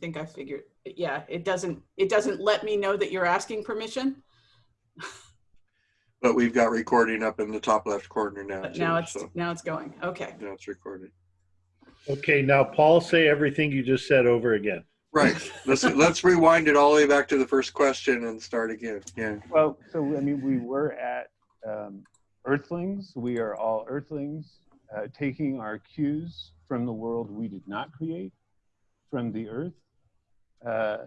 think I figured, yeah, it doesn't, it doesn't let me know that you're asking permission. But we've got recording up in the top left corner now. But too, now it's, so now it's going. Okay. Now it's recorded. Okay, now Paul, say everything you just said over again. Right. Let's, let's rewind it all the way back to the first question and start again. Yeah. Well, so I mean, we were at um, Earthlings. We are all Earthlings, uh, taking our cues from the world we did not create, from the Earth, uh,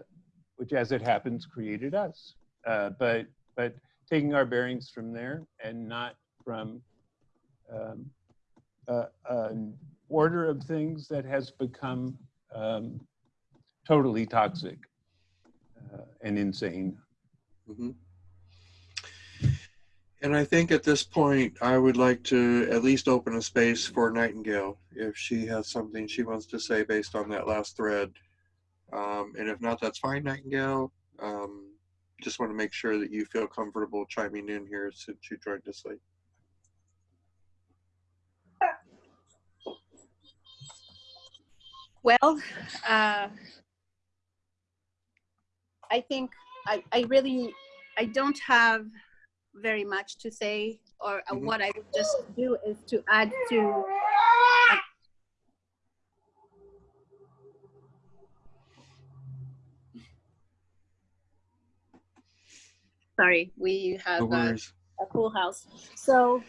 which, as it happens, created us. Uh, but but taking our bearings from there and not from um, uh, an order of things that has become um, totally toxic uh, and insane. Mhm. And I think at this point, I would like to at least open a space for Nightingale if she has something she wants to say based on that last thread. Um, and if not, that's fine, Nightingale. Um, just want to make sure that you feel comfortable chiming in here since you joined us late. Well, uh, I think I, I really, I don't have very much to say, or uh, Mhm. what I would just do is to add to. Sorry, we No have uh, worries. a cool house. So,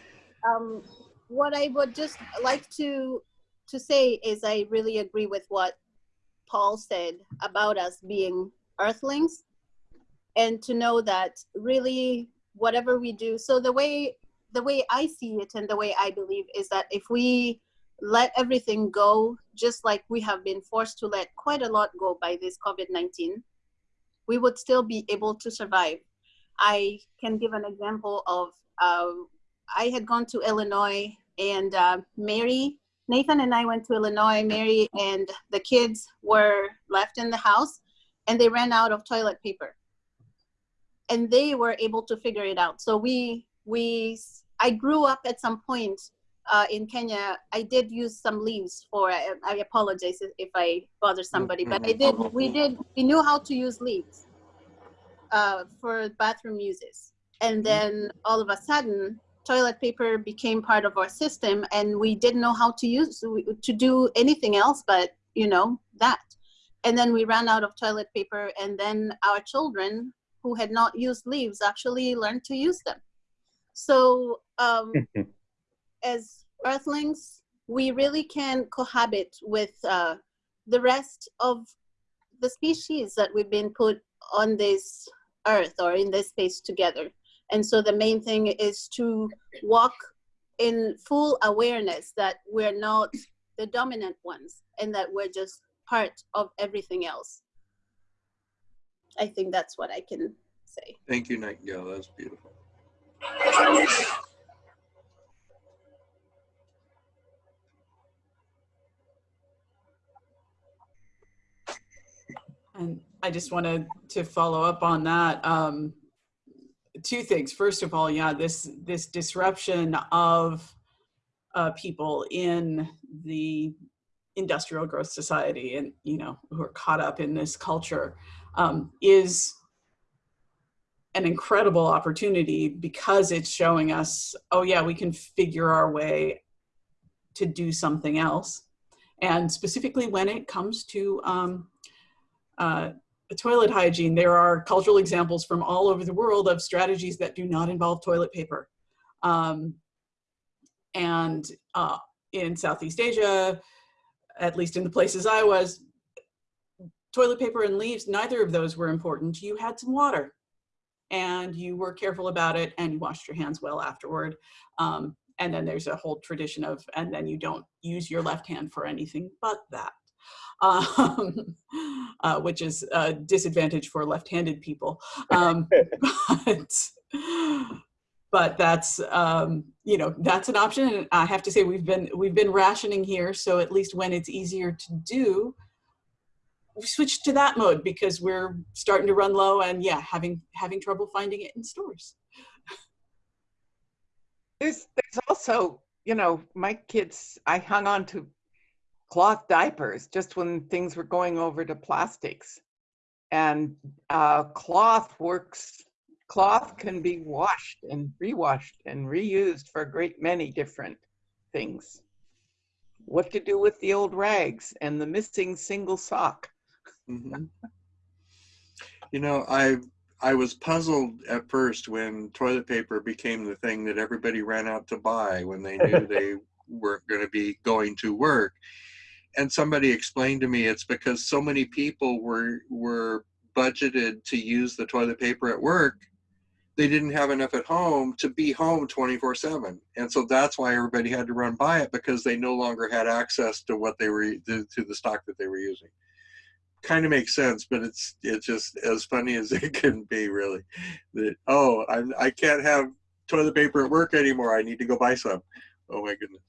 um, what I would just like to to say is I really agree with what Paul said about us being earthlings, and to know that really whatever we do. So the way the way I see it and the way I believe is that if we let everything go, just like we have been forced to let quite a lot go by this COVID 19, we would still be able to survive. I can give an example of uh, I had gone to Illinois and uh, Mary, Nathan and I went to Illinois. Mary and the kids were left in the house and they ran out of toilet paper. And they were able to figure it out. So we, we, I grew up at some point uh, in Kenya. I did use some leaves for, I, apologize if, if I bother somebody, but I did, we did, we knew how to use leaves uh, for bathroom uses. And then all of a sudden, toilet paper became part of our system, and we didn't know how to use to do anything else but you know that. And then we ran out of toilet paper, and then our children who had not used leaves actually learned to use them. So um, as earthlings, we really can cohabit with uh, the rest of the species that we've been put on this earth or in this space together. And so the main thing is to walk in full awareness that we're not the dominant ones and that we're just part of everything else. I think that's what I can say. Thank you, Nightingale. That was beautiful. And I just wanted to follow up on that. Um, two things. First of all, yeah, this this disruption of uh, people in the industrial growth society and you know who are caught up in this culture um, is an incredible opportunity because it's showing us, oh yeah, we can figure our way to do something else. And specifically when it comes to um, uh, toilet hygiene, there are cultural examples from all over the world of strategies that do not involve toilet paper. Um, and uh, in Southeast Asia, at least in the places I was, toilet paper and leaves, neither of those were important. You had some water and you were careful about it and you washed your hands well afterward. Um, and then there's a whole tradition of, and then you don't use your left hand for anything but that. Um, uh, which is a disadvantage for left-handed people. Um, but, but that's um, you know that's an option. And I have to say we've been we've been rationing here, so at least when it's easier to do, we switch to that mode because we're starting to run low and yeah, having having trouble finding it in stores. There's there's also, you know, my kids, I hung on to cloth diapers just when things were going over to plastics. And uh, cloth works, cloth can be washed and rewashed and reused for a great many different things. What to do with the old rags and the missing single sock. Mhm. You know, I I was puzzled at first when toilet paper became the thing that everybody ran out to buy when they knew they weren't going to be going to work. And somebody explained to me it's because so many people were were budgeted to use the toilet paper at work, they didn't have enough at home to be home 24/7. And so that's why everybody had to run by it because they no longer had access to what they were to, to the stock that they were using kind of makes sense, but it's it's just as funny as it can be, really. That oh, I'm I can't have toilet paper at work anymore. I need to go buy some. Oh my goodness!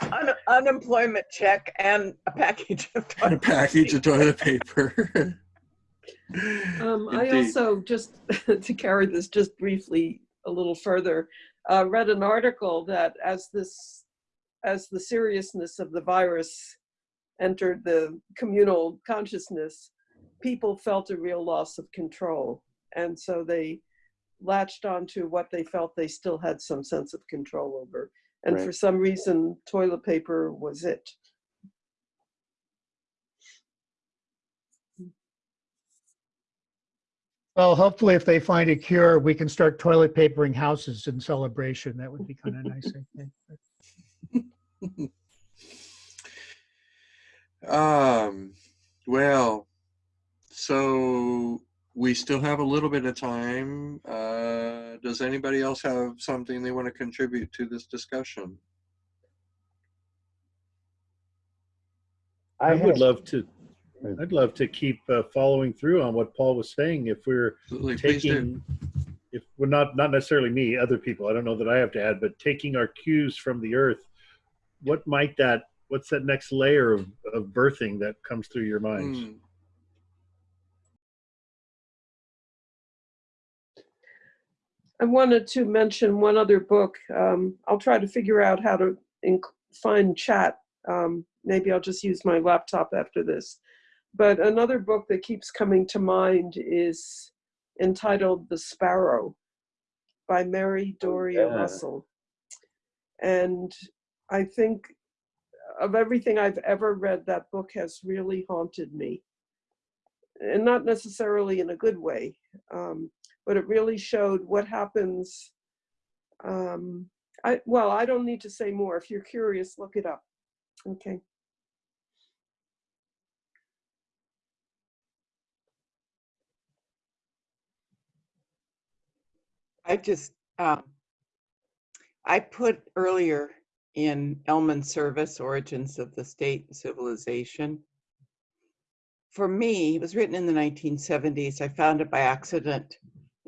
Un- unemployment check and a package of toilet And a toilet package of toilet paper. Um, I also, just to carry this just briefly a little further, uh, read an article that as this, as the seriousness of the virus entered the communal consciousness, people felt a real loss of control. And so they latched onto what they felt they still had some sense of control over. And Right. for some reason, toilet paper was it. Well, hopefully if they find a cure, we can start toilet papering houses in celebration. That would be kind of nice, I think. um, well, so we still have a little bit of time. Uh, does anybody else have something they want to contribute to this discussion? I would love to, I'd love to keep uh, following through on what Paul was saying. If we're Absolutely, taking, if we're not, not necessarily me, other people, I don't know that I have to add, but taking our cues from the earth, what might that, what's that next layer of, of birthing that comes through your minds? Hmm. I wanted to mention one other book. Um, I'll try to figure out how to find chat. Um, maybe I'll just use my laptop after this. But another book that keeps coming to mind is entitled The Sparrow by Mary Doria yeah. Russell. And I think of everything I've ever read, that book has really haunted me. And not necessarily in a good way. Um, but it really showed what happens. Um, I, well, I don't need to say more. If you're curious, look it up. Okay. I just, um, I put earlier in Elman Service, Origins of the State and Civilization. For me, it was written in the 1970s. I found it by accident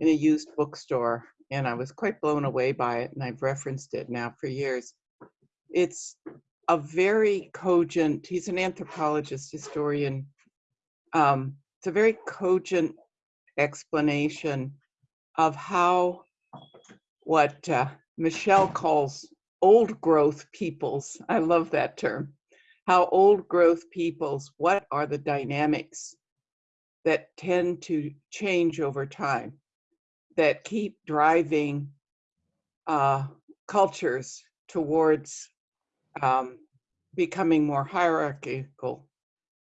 in a used bookstore and I was quite blown away by it and I've referenced it now for years. It's a very cogent, he's an anthropologist, historian. Um, it's a very cogent explanation of how what uh, Michelle calls old growth peoples. I love that term. How old growth peoples, what are the dynamics that tend to change over time, that keep driving uh, cultures towards um, becoming more hierarchical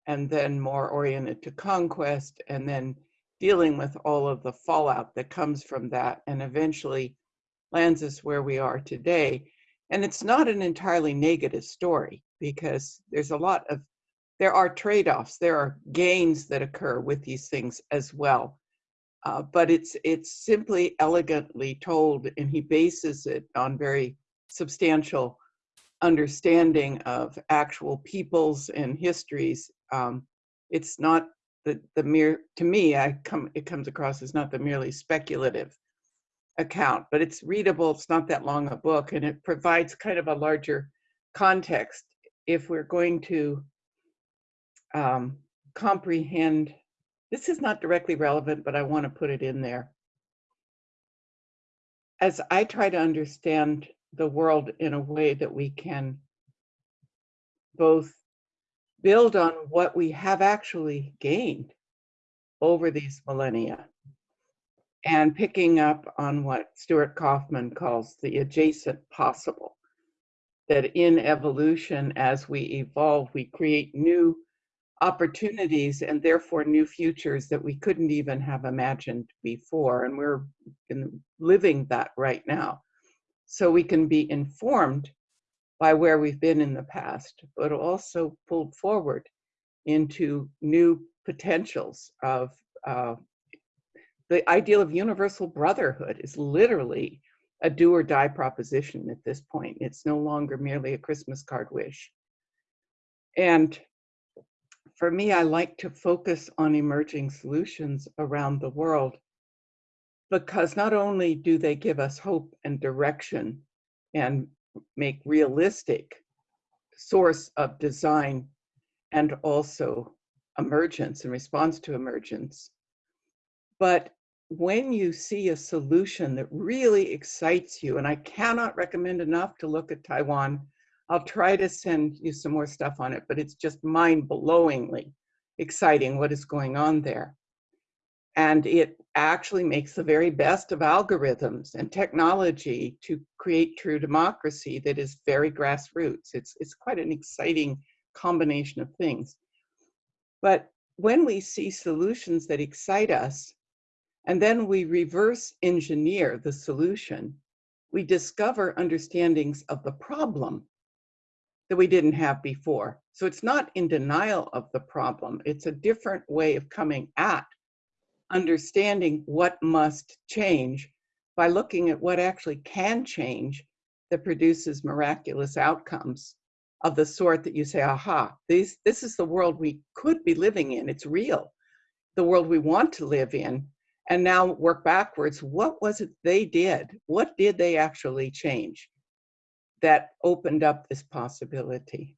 and then more oriented to conquest and then dealing with all of the fallout that comes from that and eventually lands us where we are today. And it's not an entirely negative story because there's a lot of, there are trade offs, there are gains that occur with these things as well. Uh, but it's it's simply elegantly told, and he bases it on very substantial understanding of actual peoples and histories. Um, it's not the the mere to me I come it comes across as not the merely speculative account, but it's readable. It's not that long a book, and it provides kind of a larger context if we're going to um, comprehend. This is not directly relevant, but I want to put it in there. As I try to understand the world in a way that we can both build on what we have actually gained over these millennia and picking up on what Stuart Kauffman calls the adjacent possible. That in evolution, as we evolve, we create new opportunities and therefore new futures that we couldn't even have imagined before. And we're in, living that right now. So we can be informed by where we've been in the past, but also pulled forward into new potentials of uh, the ideal of universal brotherhood is literally a do or die proposition at this point. It's no longer merely a Christmas card wish. And for me, I like to focus on emerging solutions around the world because not only do they give us hope and direction and make realistic source of design and also emergence and response to emergence, but when you see a solution that really excites you, and I cannot recommend enough to look at Taiwan, I'll try to send you some more stuff on it, but it's just mind-blowingly exciting what is going on there. And it actually makes the very best of algorithms and technology to create true democracy that is very grassroots. It's, it's quite an exciting combination of things. But when we see solutions that excite us, and then we reverse engineer the solution, we discover understandings of the problem that we didn't have before. So it's not in denial of the problem. It's a different way of coming at understanding what must change by looking at what actually can change that produces miraculous outcomes of the sort that you say, aha, these, this is the world we could be living in. It's real. The world we want to live in and now work backwards. What was it they did? What did they actually change that opened up this possibility?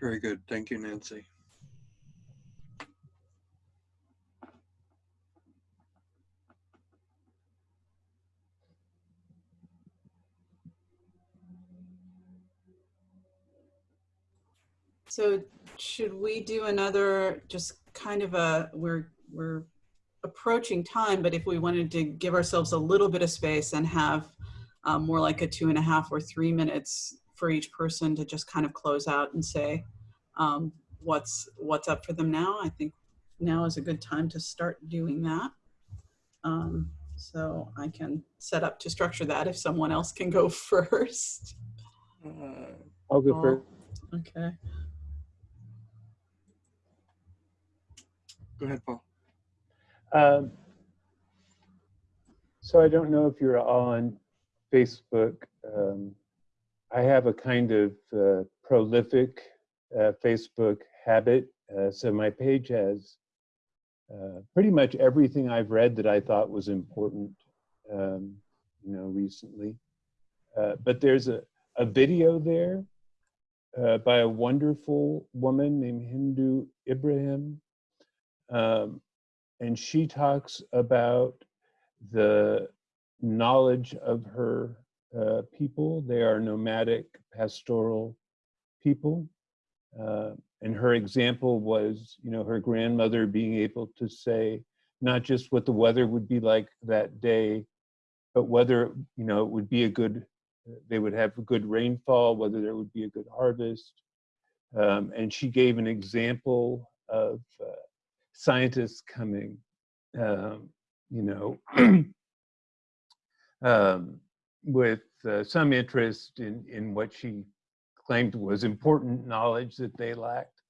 Very good. Thank you, Nancy. So should we do another, just kind of a, we're, we're approaching time, but if we wanted to give ourselves a little bit of space and have um, more like a two and a half or three minutes for each person to just kind of close out and say um, what's, what's up for them now, I think now is a good time to start doing that. Um, so I can set up to structure that if someone else can go first. Uh, I'll go Paul? first. Okay. Go ahead, Paul. Um, so I don't know if you're on Facebook. Um, I have a kind of uh, prolific uh, Facebook habit. Uh, so my page has uh, pretty much everything I've read that I thought was important, um, you know, recently. Uh, but there's a, a video there uh, by a wonderful woman named Hindou Ibrahim. Um, and she talks about the knowledge of her uh, people. They are nomadic pastoral people. Uh, and her example was, you know, her grandmother being able to say not just what the weather would be like that day, but whether, you know, it would be a good, they would have a good rainfall, whether there would be a good harvest. Um, and she gave an example of uh, scientists coming, um, you know, um, with uh, some interest in, in what she claimed was important knowledge that they lacked.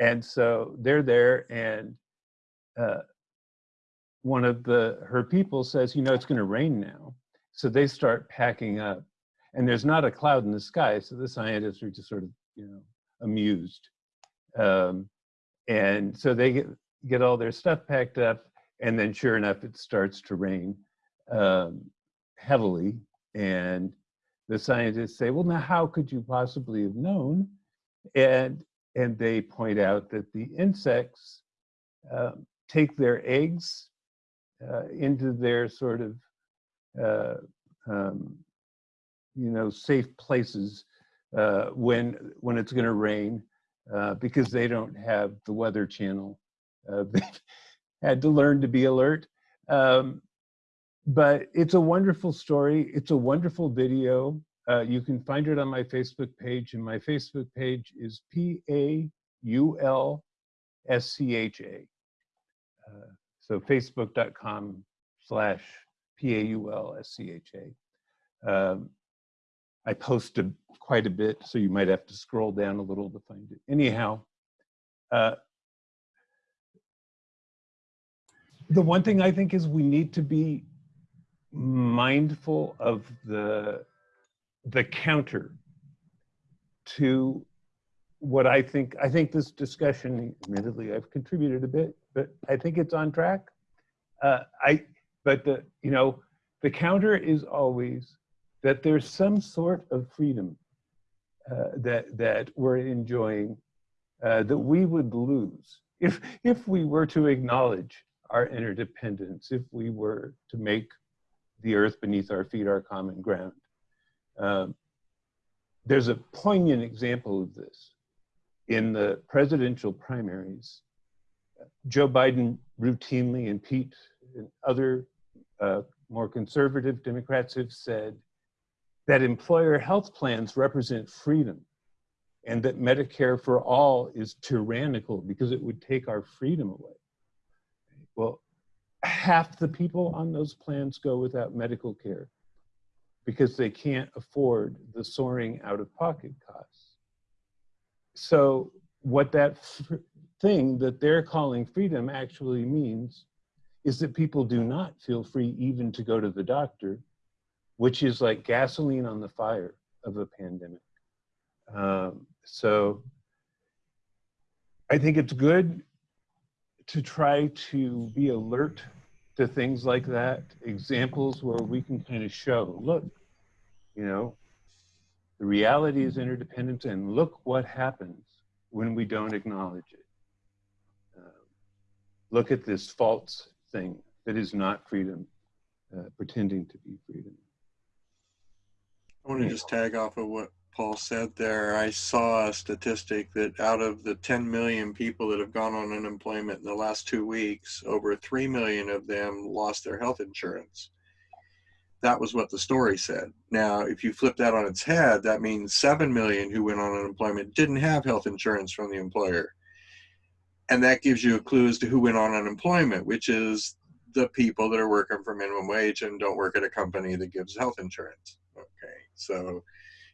And so they're there and uh, one of the, her people says, you know, it's gonna rain now. So they start packing up and there's not a cloud in the sky. So the scientists are just sort of, you know, amused. Um, and so they get, get all their stuff packed up and then sure enough, it starts to rain um, heavily. And the scientists say, well, now how could you possibly have known? And, and they point out that the insects um, take their eggs uh, into their sort of uh, um, you know, safe places uh, when when it's going to rain uh, because they don't have the Weather Channel. Uh, they've had to learn to be alert. Um, but it's a wonderful story. It's a wonderful video. Uh, you can find it on my Facebook page, and my Facebook page is P A U L S C H A. Uh, so facebook.com slash P A U L S C H A. Um, I posted quite a bit, so you might have to scroll down a little to find it. Anyhow, uh, the one thing I think is we need to be mindful of the the counter to what I think I think this discussion admittedly I've contributed a bit but I think it's on track. Uh, I but the you know the counter is always that there's some sort of freedom uh, that that we're enjoying uh, that we would lose if if we were to acknowledge our interdependence if we were to make the earth beneath our feet our common ground um, there's a poignant example of this in the presidential primaries. Joe Biden routinely and Pete and other uh, more conservative Democrats have said that employer health plans represent freedom and that Medicare for all is tyrannical because it would take our freedom away. Well, half the people on those plans go without medical care because they can't afford the soaring out of pocket costs. So, what that thing that they're calling freedom actually means is that people do not feel free even to go to the doctor, which is like gasoline on the fire of a pandemic. Um, so, I think it's good to try to be alert to things like that, examples where we can kind of show, look, you know, the reality is interdependence, and look what happens when we don't acknowledge it. Uh, look at this false thing that is not freedom, uh, pretending to be freedom. I want to just tag off of what Paul said there. I saw a statistic that out of the 10 million people that have gone on unemployment in the last two weeks, over 3 million of them lost their health insurance that was what the story said. Now, if you flip that on its head, that means 7 million who went on unemployment didn't have health insurance from the employer. And that gives you a clue as to who went on unemployment, which is the people that are working for minimum wage and don't work at a company that gives health insurance. Okay, so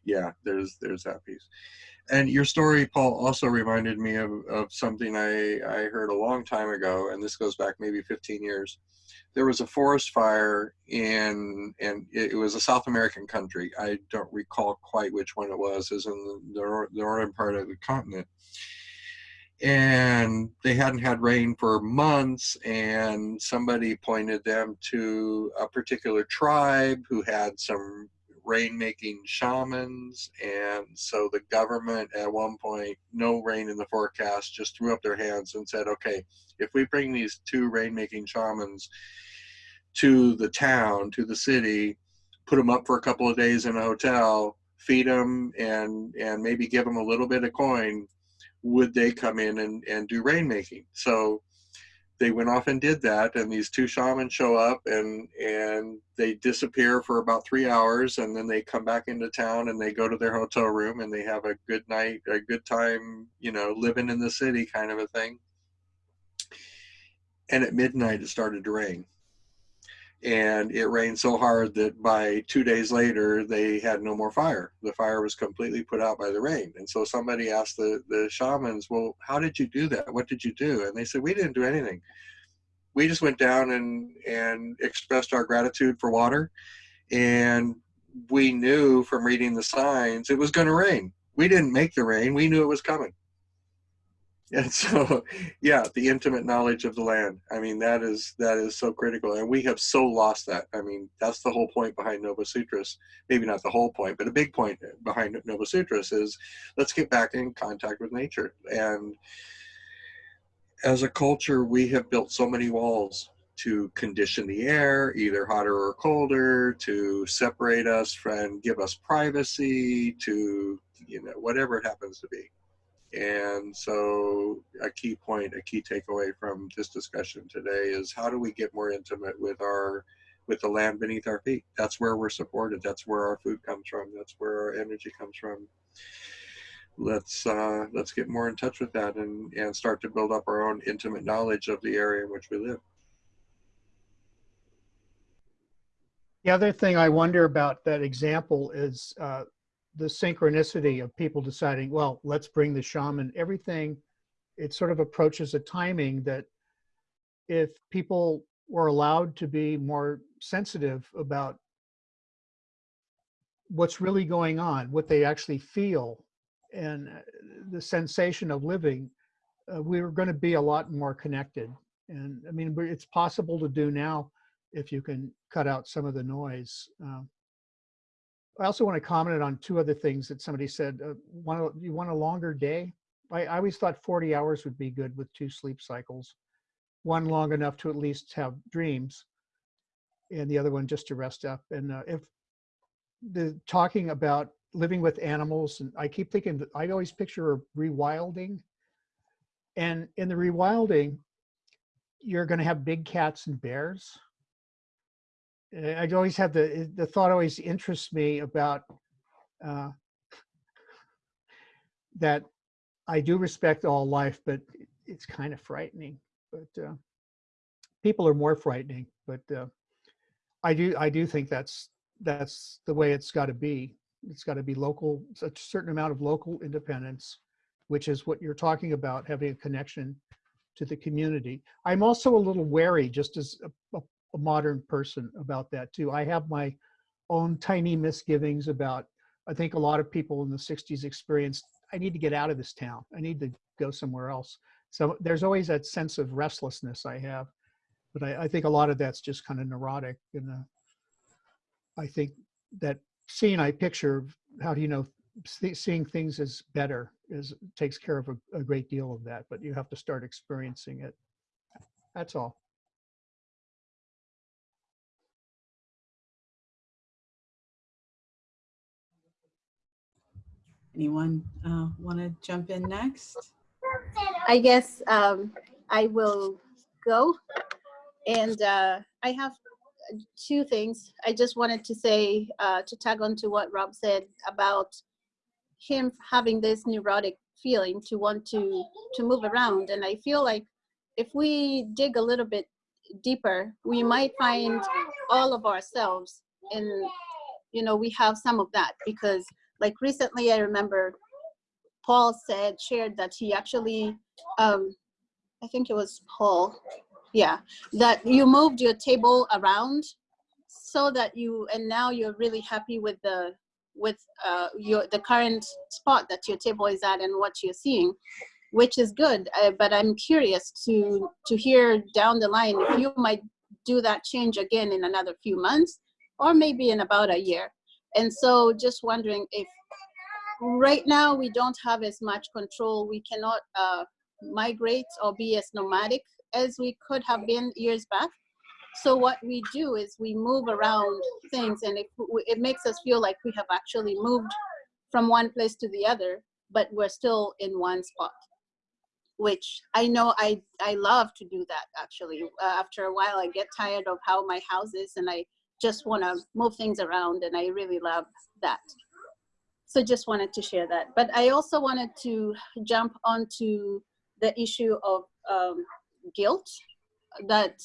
yeah, there's there's that piece. And your story, Paul, also reminded me of, of something I, I heard a long time ago, and this goes back maybe 15 years there was a forest fire in and it was a South American country. I don't recall quite which one it was. Was in the, the northern part of the continent. And they hadn't had rain for months, and somebody pointed them to a particular tribe who had some rain-making shamans. And so the government, at one point, no rain in the forecast, just threw up their hands and said, "Okay, if we bring these two rain-making shamans." to the town, to the city, put them up for a couple of days in a hotel, feed them, and and maybe give them a little bit of coin, would they come in and, and do rainmaking? So they went off and did that, and these two shamans show up and and they disappear for about three hours, and then they come back into town and they go to their hotel room and they have a good night, a good time, you know, living in the city kind of a thing. And at midnight, it started to rain and it rained so hard that by two days later they had no more fire. The fire was completely put out by the rain. And so somebody asked the, the shamans well how did you do that? What did you do? And they said we didn't do anything. We just went down and and expressed our gratitude for water. And we knew from reading the signs it was going to rain. We didn't make the rain. We knew it was coming and so yeah the intimate knowledge of the land. I mean that is that is so critical. And we have so lost that. I mean that's the whole point behind nova sutras. Maybe not the whole point but a big point behind nova sutras is let's get back in contact with nature. And as a culture we have built so many walls to condition the air, either hotter or colder, to separate us from, give us privacy, to, you know, whatever it happens to be. And so a key point, a key takeaway from this discussion today is how do we get more intimate with our, with the land beneath our feet? That's where we're supported. That's where our food comes from. That's where our energy comes from. Let's uh, let's get more in touch with that and and start to build up our own intimate knowledge of the area in which we live. The other thing I wonder about that example is uh, the synchronicity of people deciding, well, let's bring the shaman. Everything, it sort of approaches a timing that if people were allowed to be more sensitive about what's really going on, what they actually feel, and uh, the sensation of living, uh, we were going to be a lot more connected. And I mean, it's possible to do now if you can cut out some of the noise. Um, I also want to comment on two other things that somebody said. Uh, want you want a longer day? I, I always thought 40 hours would be good with two sleep cycles. One long enough to at least have dreams, and the other one just to rest up. And uh, if the talking about living with animals, and I keep thinking that I always picture a rewilding. And in the rewilding, you're going to have big cats and bears. I always have the the thought always interests me about uh, that I do respect all life, but it's kind of frightening. But uh, people are more frightening. But uh, I do I do think that's that's the way it's got to be. It's got to be local, a certain amount of local independence, which is what you're talking about, having a connection to the community. I'm also a little wary, just as a, a, a modern person, about that too. I have my own tiny misgivings about. I think a lot of people in the '60s experienced. I need to get out of this town. I need to go somewhere else. So there's always that sense of restlessness I have, but I, I think a lot of that's just kind of neurotic and. Uh, I think that seeing I picture, how do you know, seeing things as better is, takes care of a, a great deal of that, but you have to start experiencing it. That's all. Anyone uh, want to jump in next? I guess um, I will go. And uh, I have two things. I just wanted to say, uh, to tag on to what Rob said about him having this neurotic feeling to want to to move around. And I feel like if we dig a little bit deeper, we might find all of ourselves And, you know, we have some of that because like recently I remember Paul said, shared that he actually, um, I think it was Paul, yeah, that you moved your table around so that you, and now you're really happy with the, with uh, your, the current spot that your table is at and what you're seeing, which is good. Uh, but I'm curious to, to hear down the line if you might do that change again in another few months or maybe in about a year. And so just wondering if right now we don't have as much control. We cannot uh, migrate or be as nomadic as we could have been years back. So what we do is we move around things and it, it makes us feel like we have actually moved from one place to the other, but we're still in one spot, which I know I, I love to do that actually. Uh, after a while, I get tired of how my house is and I just want to move things around and I really love that. So just wanted to share that. But I also wanted to jump onto the issue of um, guilt that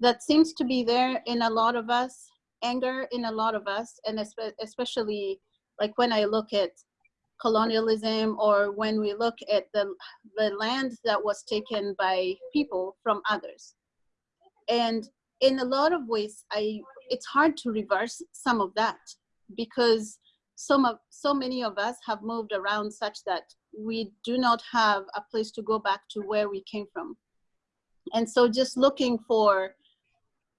that seems to be there in a lot of us, anger in a lot of us, and especially like when I look at colonialism or when we look at the the land that was taken by people from others. And in a lot of ways, I it's hard to reverse some of that because some of so many of us have moved around such that we do not have a place to go back to where we came from. And so just looking for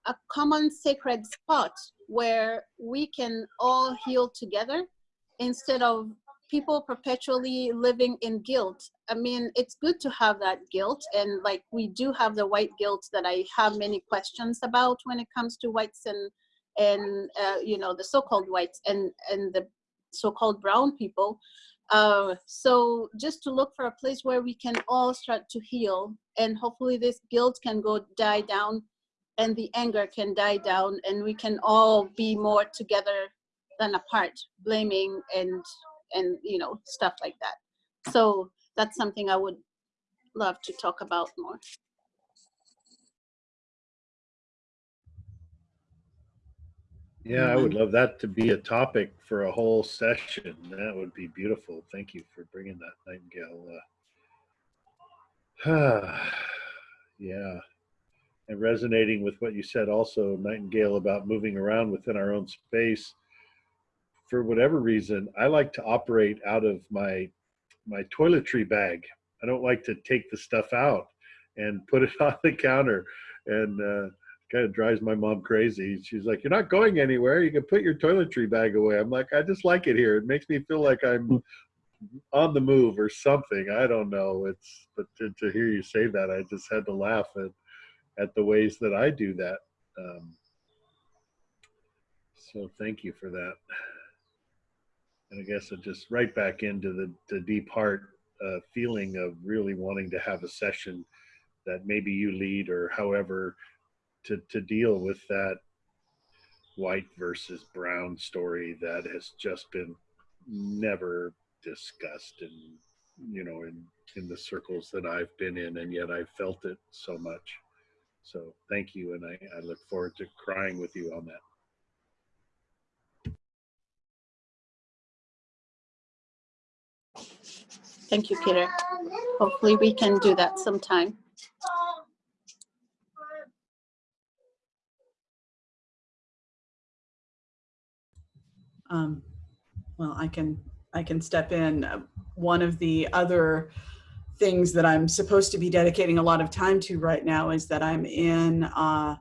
a common sacred spot where we can all heal together instead of people perpetually living in guilt. I mean, it's good to have that guilt, and like we do have the white guilt that I have many questions about when it comes to whites and and uh, you know the so-called whites and and the so-called brown people. Uh, so just to look for a place where we can all start to heal, and hopefully this guilt can go die down, and the anger can die down, and we can all be more together than apart, blaming and and you know stuff like that. So that's something I would love to talk about more. Yeah, I would love that to be a topic for a whole session. That would be beautiful. Thank you for bringing that, Nightingale. Uh, yeah. And resonating with what you said also, Nightingale, about moving around within our own space. For whatever reason, I like to operate out of my my toiletry bag. I don't like to take the stuff out and put it on the counter. And uh, kind of drives my mom crazy. She's like, "You're not going anywhere. You can put your toiletry bag away." I'm like, "I just like it here. It makes me feel like I'm on the move or something. I don't know. It's but to, to hear you say that, I just had to laugh at at the ways that I do that. Um, so thank you for that. And I guess it just right back into the the deep heart uh, feeling of really wanting to have a session that maybe you lead or however to, to deal with that white versus brown story that has just been never discussed in you know in in the circles that I've been in and yet I've felt it so much. So thank you and I, I look forward to crying with you on that Thank you, Peter. Hopefully we can do that sometime. Um, well, I can I can step in. One of the other things that I'm supposed to be dedicating a lot of time to right now is that I'm in uh,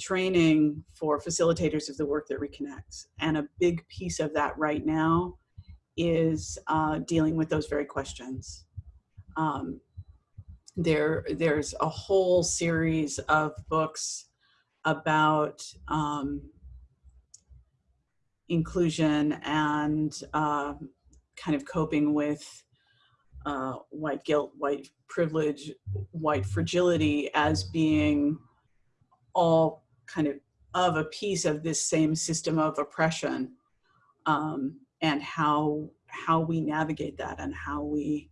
training for facilitators of the work that reconnects, and a big piece of that right now is uh, dealing with those very questions. Um, there, there's a whole series of books about um, inclusion and uh, kind of coping with uh, white guilt, white privilege, white fragility as being all kind of of a piece of this same system of oppression um, and how how we navigate that and how we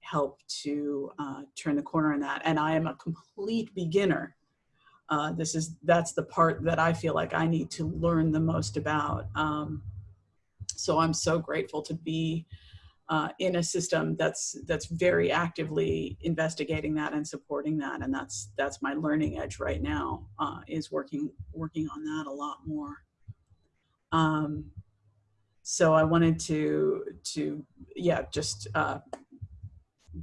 help to uh, turn the corner in that. And I am a complete beginner uh, this is that's the part that I feel like I need to learn the most about. Um, so I'm so grateful to be uh, in a system that's that's very actively investigating that and supporting that, and that's that's my learning edge right now uh, is working working on that a lot more. Um, so I wanted to to yeah just uh,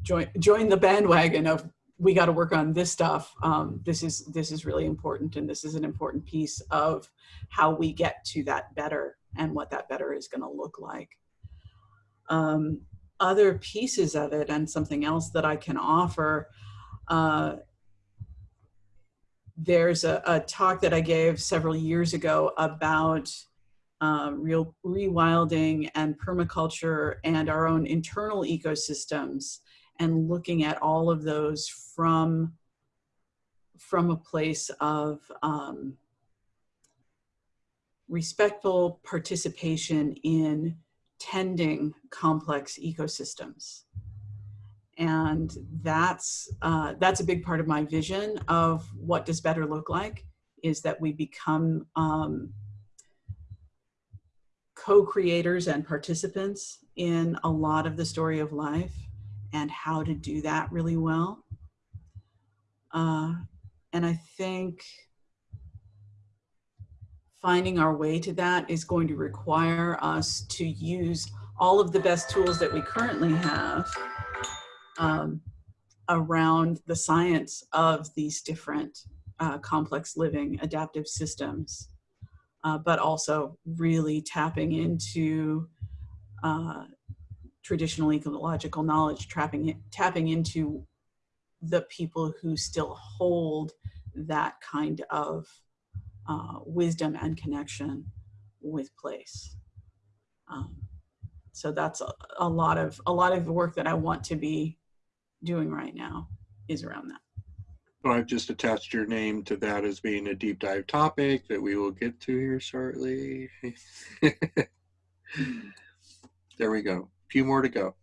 join join the bandwagon of we got to work on this stuff. Um, this is this is really important, and this is an important piece of how we get to that better and what that better is going to look like. Um, other pieces of it, and something else that I can offer. Uh, there's a, a, talk that I gave several years ago about uh, real rewilding and permaculture and our own internal ecosystems and looking at all of those from from a place of um, respectful participation in tending complex ecosystems. And that's uh, that's a big part of my vision of what does better look like is that we become um, co-creators and participants in a lot of the story of life and how to do that really well. Uh, and I think finding our way to that is going to require us to use all of the best tools that we currently have um, around the science of these different uh, complex living adaptive systems, uh, but also really tapping into uh, traditional ecological knowledge, tapping, tapping into the people who still hold that kind of uh, wisdom and connection with place. Um, so that's a, a lot of a lot of the work that I want to be doing right now is around that. So I've just attached your name to that as being a deep dive topic that we will get to here shortly. there we go. A few more to go.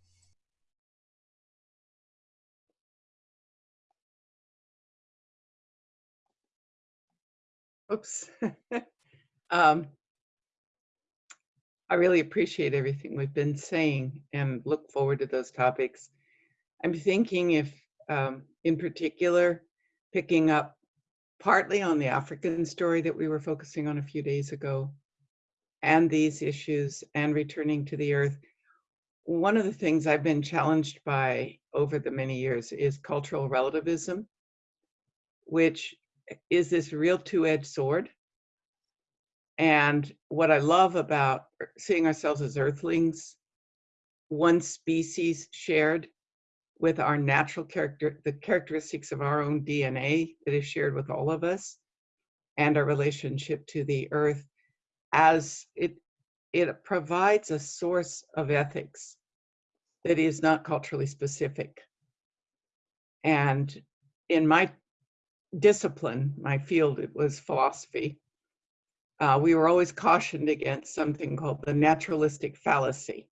Oops. um, I really appreciate everything we've been saying and look forward to those topics. I'm thinking if, um, in particular, picking up partly on the African story that we were focusing on a few days ago and these issues and returning to the earth. One of the things I've been challenged by over the many years is cultural relativism, which is this real two-edged sword. And what I love about seeing ourselves as earthlings, one species shared with our natural character, the characteristics of our own DNA that is shared with all of us, and our relationship to the earth as it it provides a source of ethics that is not culturally specific. And in my discipline, my field, it was philosophy. Uh, we were always cautioned against something called the naturalistic fallacy,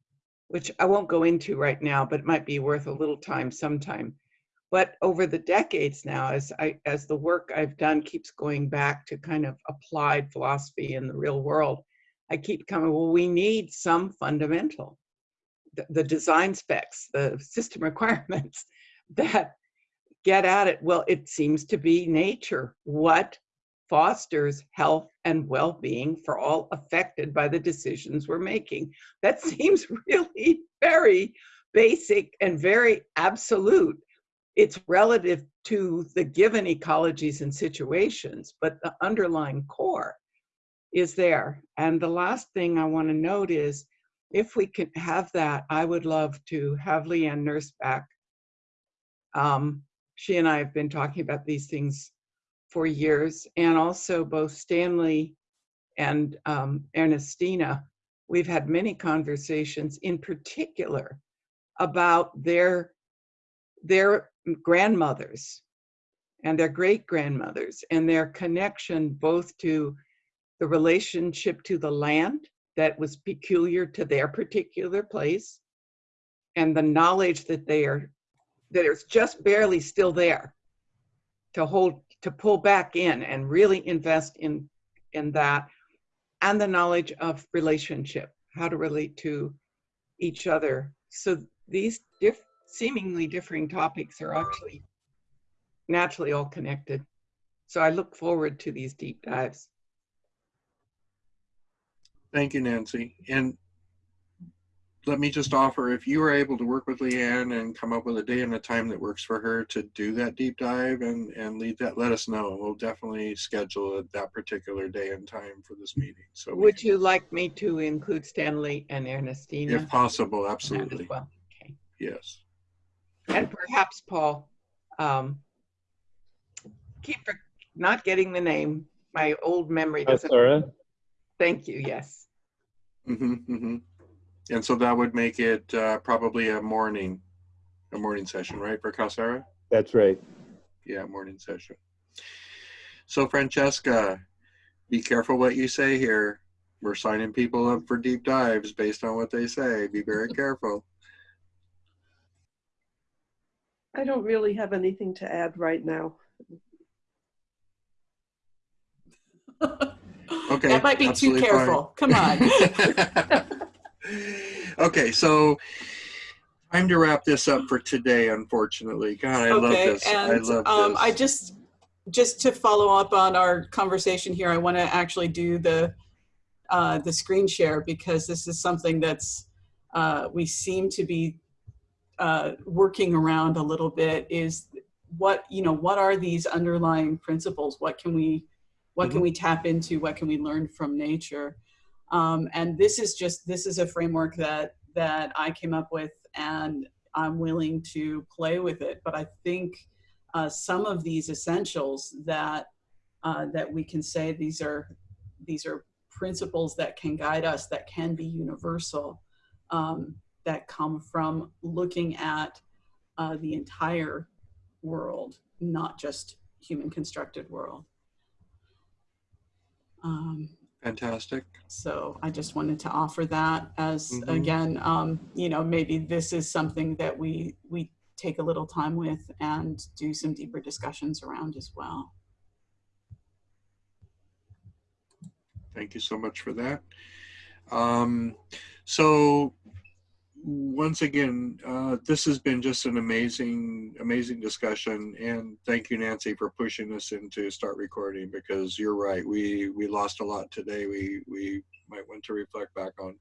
which I won't go into right now, but it might be worth a little time sometime. But over the decades now, as I as the work I've done keeps going back to kind of applied philosophy in the real world, I keep coming, well, we need some fundamental, the, the design specs, the system requirements that get at it. Well, it seems to be nature. What fosters health and well-being for all affected by the decisions we're making? That seems really very basic and very absolute. It's relative to the given ecologies and situations, but the underlying core is there. And the last thing I want to note is if we can have that, I would love to have Leanne Nurse back. Um, she and I have been talking about these things for years, and also both Stanley and um, Ernestina. We've had many conversations, in particular, about their their grandmothers and their great grandmothers and their connection both to the relationship to the land that was peculiar to their particular place and the knowledge that they are that is just barely still there to hold to pull back in and really invest in in that and the knowledge of relationship how to relate to each other. So these diff, seemingly differing topics are actually naturally all connected. So i look forward to these deep dives. Thank you, Nancy. And let me just offer, if you are able to work with Leanne and come up with a day and a time that works for her to do that deep dive and, and lead that, let us know. We'll definitely schedule it that particular day and time for this meeting. So would can- you like me to include stanley and ernestina if possible, in that as absolutely. well okay Yes. and perhaps Paul, um, keep for- not getting the name. My old memory doesn't. Sarah? Thank you. Yes. hmm hmm And so that would make it uh, probably a morning, a morning session, right, for Kasara? That's right. Yeah, morning session. So Francesca, be careful what you say here. We're signing people up for deep dives based on what they say. Be very careful. I don't really have anything to add right now. Okay. that might be too absolutely fine. careful. Come on. okay, so time to wrap this up for today, unfortunately. God, I love okay, this. I and love um, this. I just just to follow up on our conversation here, I want to actually do the uh, the screen share because this is something that's uh, we seem to be uh, working around a little bit. Is what you know? What are these underlying principles? What can we what can we tap into? What can we learn from nature? Um, and this is just this is a framework that that I came up with, and I'm willing to play with it. But I think uh, some of these essentials that uh, that we can say these are these are principles that can guide us, that can be universal, um, that come from looking at uh, the entire world, not just human constructed world. Um, Fantastic. so I just wanted to offer that as Mhm. again, um, you know, maybe this is something that we we take a little time with and do some deeper discussions around as well. Thank you so much for that. Um, so once again, uh, this has been just an amazing, amazing discussion, and thank you, Nancy, for pushing us into start recording because you're right. We we lost a lot today. We we might want to reflect back on.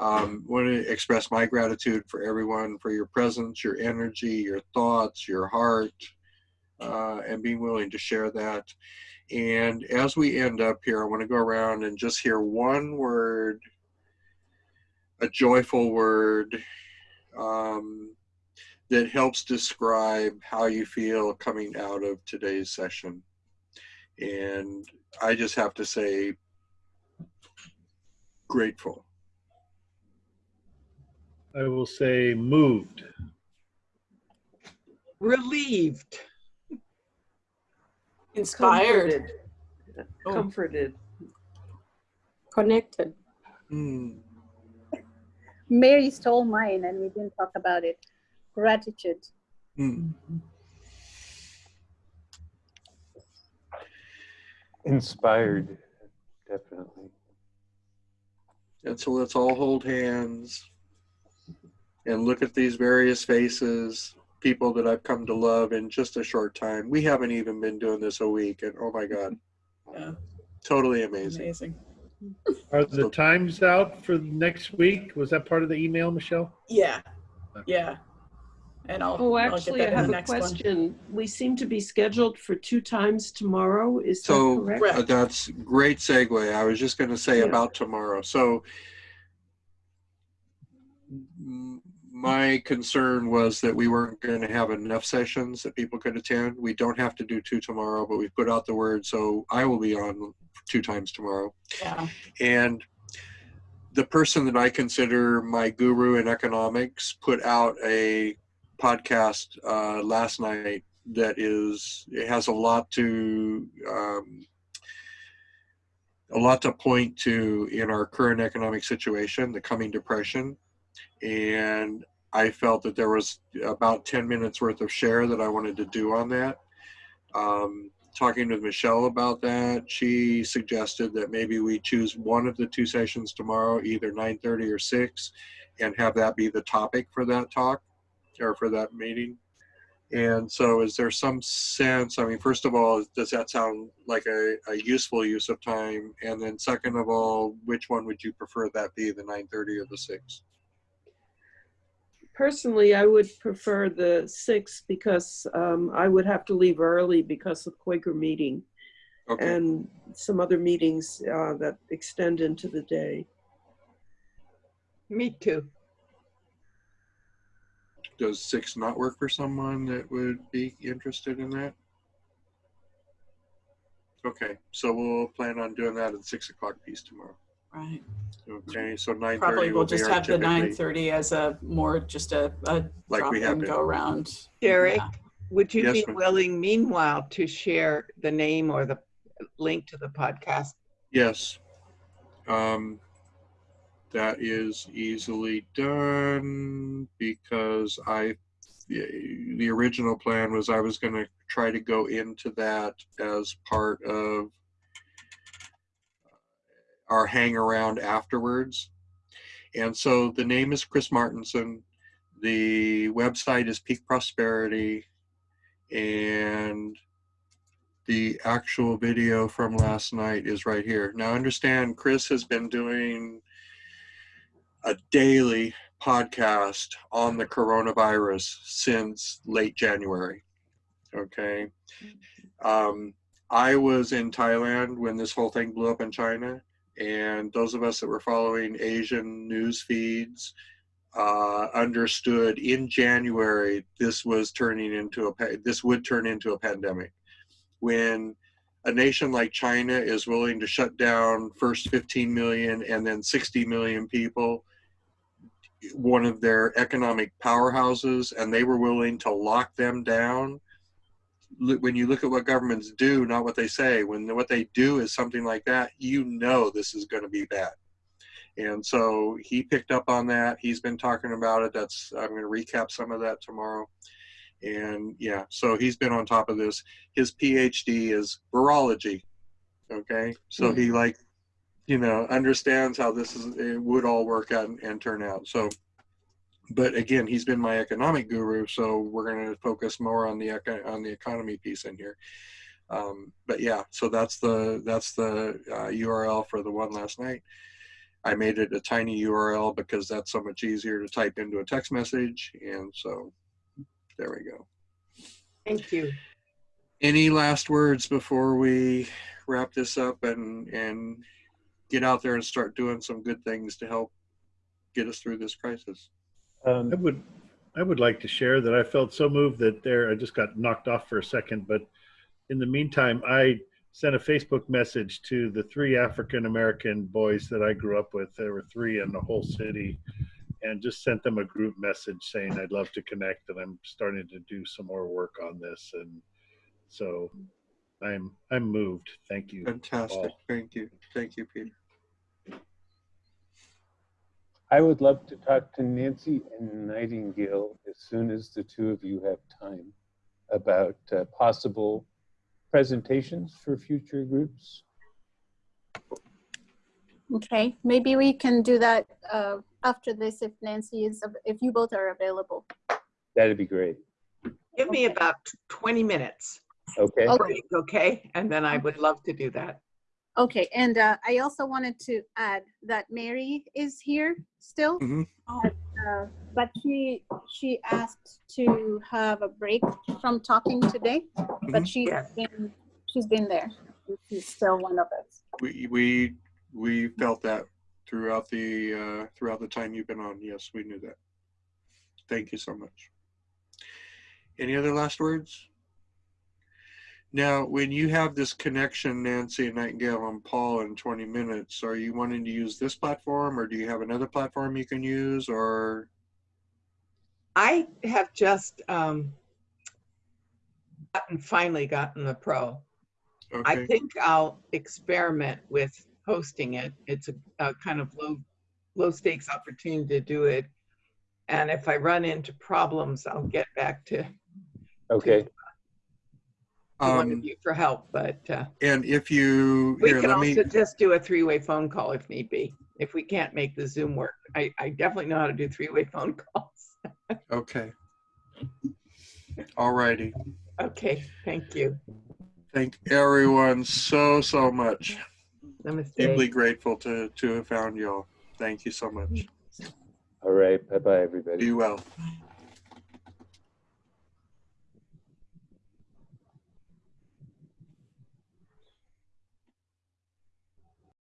Um, want to express my gratitude for everyone for your presence, your energy, your thoughts, your heart, uh, and being willing to share that. And as we end up here, I want to go around and just hear one word, a joyful word um, that helps describe how you feel coming out of today's session. And I just have to say, grateful. I will say moved. Relieved. Inspired. Comforted. Oh. Comforted. Connected. Hmm. Mary stole mine and we didn't talk about it. Gratitude. Hmm. Inspired, definitely. And so let's all hold hands and look at these various faces, people that I've come to love in just a short time. We haven't even been doing this a week, and oh my God, Yeah, totally amazing. amazing. Are the times out for next week? Was that part of the email, Michelle? Yeah, yeah. And I'll, Oh, I'll get actually, I that in the have a next one. question. We seem to be scheduled for two times tomorrow. Is that So correct? Correct. uh, that's great segue. I was just going to say Yeah. about tomorrow. So m- my concern was that we weren't going to have enough sessions that people could attend. We don't have to do two tomorrow, but we've put out the word. So I will be on two times tomorrow. Yeah, And the person that I consider my guru in economics put out a podcast uh, last night that is it has a lot to um, a lot to point to in our current economic situation, the coming depression, and I felt that there was about 10 minutes worth of share that I wanted to do on that. Um, talking with Michelle about that, she suggested that maybe we choose one of the two sessions tomorrow, either 9:30 or 6, and have that be the topic for that talk or for that meeting. And so, is there some sense? I mean, first of all, does that sound like a, a useful use of time? And then, second of all, which one would you prefer that be, the 9:30 or the 6? Personally, I would prefer the sixth because um, I would have to leave early because of Quaker meeting Okay. and some other meetings uh, that extend into the day. Me too. Does 6 not work for someone that would be interested in that? Okay, so we'll plan on doing that at 6 o'clock piece tomorrow. Right. Okay, so 9:30 Probably we'll just have the typically- nine thirty as a more just a, a Like drop we have in, been. go around. Derek, Yeah. would you Yes, be willing meanwhile to share the name or the link to the podcast? Yes. Um, that is easily done because I, the, the original plan was I was going to try to go into that as part of our hang around afterwards. And so the name is Chris Martenson. The website is Peak Prosperity. And the actual video from last night is right here. Now, understand, Chris has been doing a daily podcast on the coronavirus since late January. Okay. Um, I was in Thailand when this whole thing blew up in China, and those of us that were following Asian news feeds uh, understood in January this was turning into a this would turn into a pandemic. When a nation like China is willing to shut down first 15 million and then 60 million people, one of their economic powerhouses, and they were willing to lock them down. Look- When you look at what governments do, not what they say, when what they do is something like that, you know this is going to be bad. And so he picked up on that. He's been talking about it. That's I'm going to recap some of that tomorrow. And yeah, so he's been on top of this. His PhD is virology. Okay, so he mm-hmm. like, you know, understands how this is it would all work out and, and turn out. So, but again, he's been my economic guru. So we're going to focus more on the eco- on the economy piece in here. Um, but yeah, so that's the that's the uh, URL for the one last night. I made it a tiny URL because that's so much easier to type into a text message. And so there we go. Thank you. Any last words before we wrap this up and, and get out there and start doing some good things to help get us through this crisis? Um, I would, I would like to share that I felt so moved that there, I just got knocked off for a second, but in the meantime, I sent a Facebook message to the three African American boys that I grew up with. There were three in the whole city, and just sent them a group message saying I'd love to connect and I'm starting to do some more work on this. And so I'm I'm moved. Thank you. Fantastic. Paul. Thank you. Thank you, Peter. I would love to talk to Nancy and Nightingale as soon as the two of you have time about uh, possible presentations for future groups. Okay, maybe we can do that uh, after this if Nancy is, if you both are available. That'd be great. Give me about 20 minutes Okay. Okay. okay? And then I would love to do that. Okay, and uh, I also wanted to add that Mary is here still. Mhm. Uh, But she, she asked to have a break from talking today, but Mhm. she's Yes. been, she's been there. She's still one of us. We, we, we felt that throughout the, uh, throughout the time you've been on. Yes, we knew that. Thank you so much. Any other last words? Now, when you have this connection, Nancy and Nightingale and Paul in 20 minutes, are you wanting to use this platform or do you have another platform you can use or? I have just um, gotten, finally gotten the pro. I think I'll experiment with hosting it. It's a, a kind of low, low stakes opportunity to do it. And if I run into problems, I'll get back to Okay. to one um, of you for help. But uh, and if you, we here, can let me, also just do a three-way phone call if need be. If we can't make the Zoom work, I, I definitely know how to do three-way phone calls. okay. All righty. Okay, thank you. Thank everyone so, so much. Namaste. Deeply grateful to, to have found y'all. Thank you so much. All right. Bye bye, everybody. Be well.